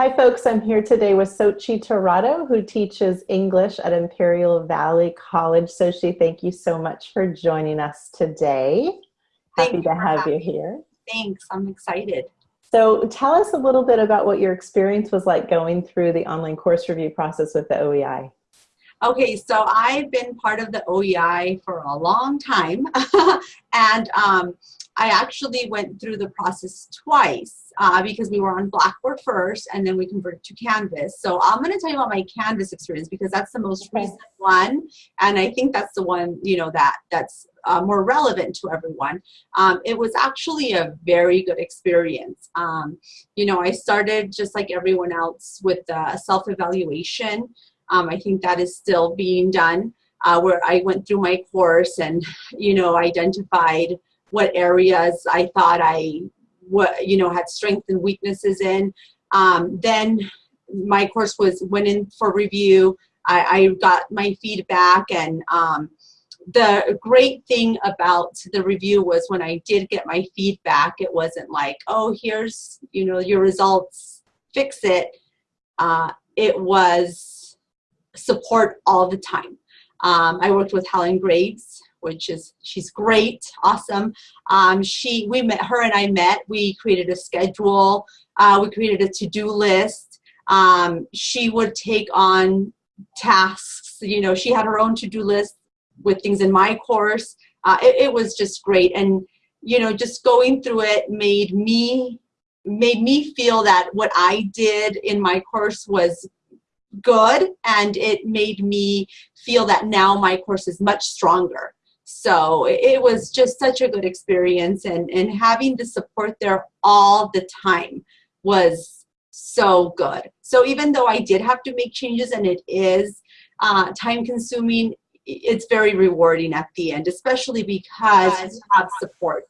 Hi folks, I'm here today with Sochi Torado who teaches English at Imperial Valley College. Sochi, thank you so much for joining us today. Thank Happy to have you here. Thanks, I'm excited. So tell us a little bit about what your experience was like going through the online course review process with the OEI. Okay, so I've been part of the OEI for a long time and um, I actually went through the process twice uh, because we were on Blackboard first and then we converted to Canvas. So I'm going to tell you about my Canvas experience because that's the most okay. recent one and I think that's the one you know that that's uh, more relevant to everyone. Um, it was actually a very good experience. Um, you know, I started just like everyone else with uh, self-evaluation. Um, I think that is still being done uh, where I went through my course and, you know, identified what areas I thought I what you know had strengths and weaknesses in. Um, then my course was went in for review. I, I got my feedback and um, the great thing about the review was when I did get my feedback, it wasn't like, oh, here's, you know, your results, fix it. Uh, it was support all the time. Um, I worked with Helen Graves, which is she's great, awesome. Um, she we met her and I met. We created a schedule. Uh, we created a to-do list. Um, she would take on tasks. You know, she had her own to-do list with things in my course. Uh, it, it was just great, and you know, just going through it made me made me feel that what I did in my course was good and it made me feel that now my course is much stronger so it was just such a good experience and, and having the support there all the time was so good. So even though I did have to make changes and it is uh, time consuming, it's very rewarding at the end, especially because you have support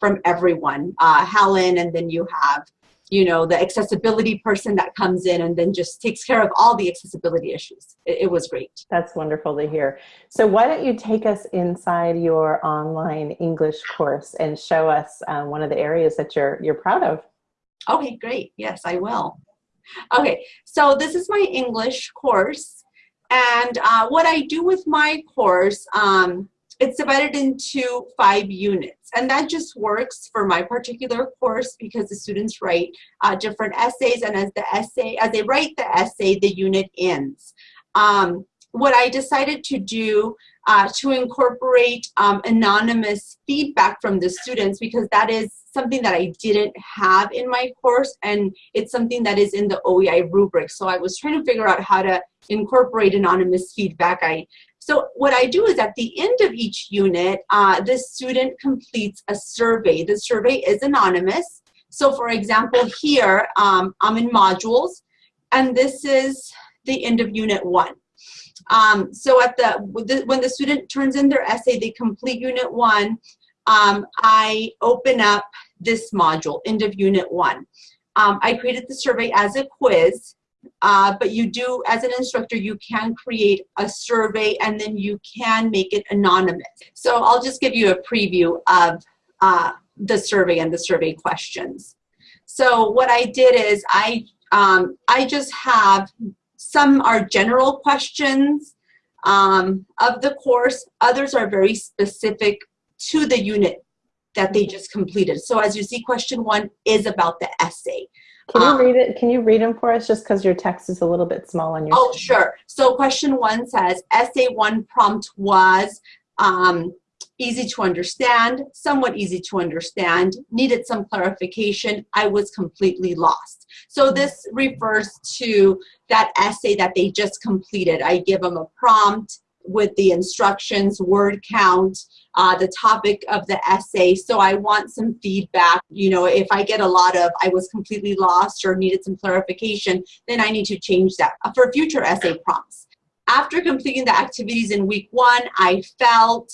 from everyone. Uh, Helen and then you have you know, the accessibility person that comes in and then just takes care of all the accessibility issues. It, it, was great. That's wonderful to hear. So why don't you take us inside your online English course and show us um, one of the areas that you're, you're proud of? Okay, great. Yes, I will. Okay, so this is my English course. And uh, what I do with my course, um, it's divided into five units. And that just works for my particular course because the students write uh, different essays. And as the essay as they write the essay the unit ends. Um, what I decided to do uh, to incorporate um, anonymous feedback from the students because that is something that I didn't have in my course and it's something that is in the OEI rubric. So I was trying to figure out how to incorporate anonymous feedback. I so what I do is at the end of each unit, uh, the student completes a survey. The survey is anonymous. So for example, here um, I'm in modules, and this is the end of unit one. Um, so at the, when the student turns in their essay, they complete unit one, um, I open up this module, end of unit one. Um, I created the survey as a quiz uh, but you do, as an instructor, you can create a survey and then you can make it anonymous. So I'll just give you a preview of uh, the survey and the survey questions. So what I did is I, um, I just have, some are general questions um, of the course, others are very specific to the unit that they just completed. So as you see, question one is about the essay. Can you um, read it? Can you read them for us just because your text is a little bit small on your Oh, screen. sure. So question one says, essay one prompt was um, easy to understand, somewhat easy to understand, needed some clarification, I was completely lost. So this refers to that essay that they just completed. I give them a prompt with the instructions, word count, uh, the topic of the essay. So I want some feedback. You know, if I get a lot of I was completely lost or needed some clarification, then I need to change that for future essay prompts. After completing the activities in week one, I felt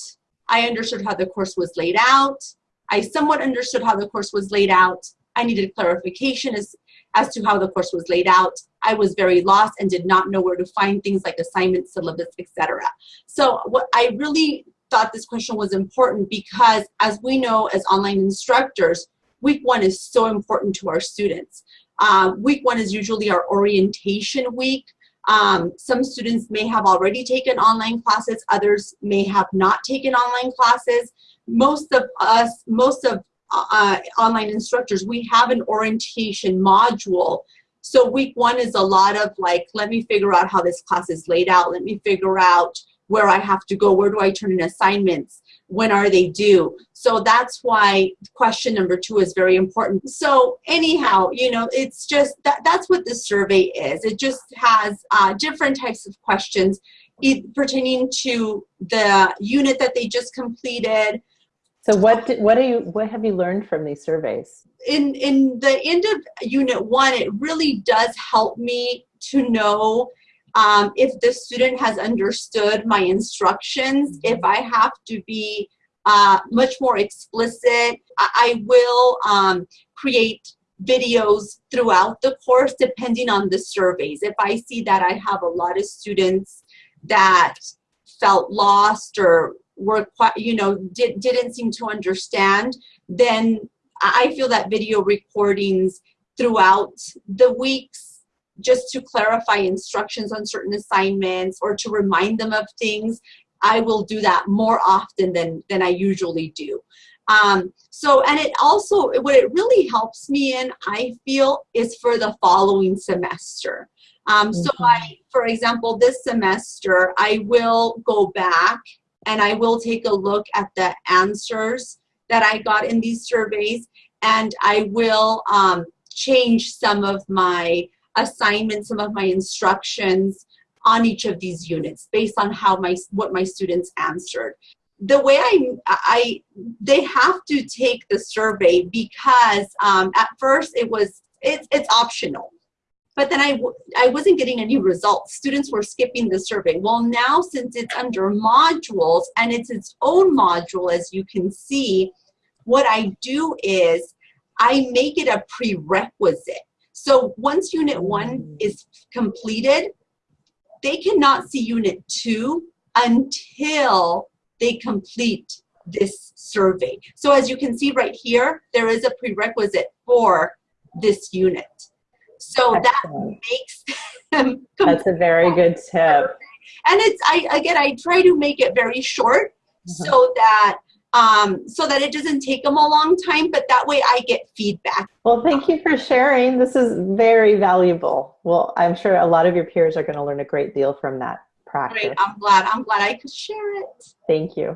I understood how the course was laid out. I somewhat understood how the course was laid out. I needed clarification as, as to how the course was laid out. I was very lost and did not know where to find things like assignments, syllabus, etc. So what I really thought this question was important because as we know as online instructors, week one is so important to our students. Um, week one is usually our orientation week. Um, some students may have already taken online classes, others may have not taken online classes. Most of us, most of uh, online instructors, we have an orientation module. So week one is a lot of like, let me figure out how this class is laid out. Let me figure out where I have to go. Where do I turn in assignments? When are they due? So that's why question number two is very important. So anyhow, you know, it's just that that's what this survey is. It just has uh, different types of questions pertaining to the unit that they just completed, so what did, what do you what have you learned from these surveys? In in the end of unit one, it really does help me to know um, if the student has understood my instructions. If I have to be uh, much more explicit, I, I will um, create videos throughout the course depending on the surveys. If I see that I have a lot of students that felt lost or were quite, you know did, didn't seem to understand then i feel that video recordings throughout the weeks just to clarify instructions on certain assignments or to remind them of things i will do that more often than than i usually do um, so and it also what it really helps me in i feel is for the following semester um, so mm-hmm. I, for example, this semester, I will go back and I will take a look at the answers that I got in these surveys and I will um, change some of my assignments, some of my instructions on each of these units based on how my what my students answered. The way I, I they have to take the survey because um, at first it was it's it's optional but then I, I wasn't getting any results. Students were skipping the survey. Well, now since it's under modules and it's its own module, as you can see, what I do is I make it a prerequisite. So once unit one mm. is completed, they cannot see unit two until they complete this survey. So as you can see right here, there is a prerequisite for this unit. So Excellent. that makes them. That's a very good tip. And it's I again I try to make it very short mm -hmm. so that um, so that it doesn't take them a long time, but that way I get feedback. Well, thank you for sharing. This is very valuable. Well, I'm sure a lot of your peers are going to learn a great deal from that practice. Great. I'm glad. I'm glad I could share it. Thank you.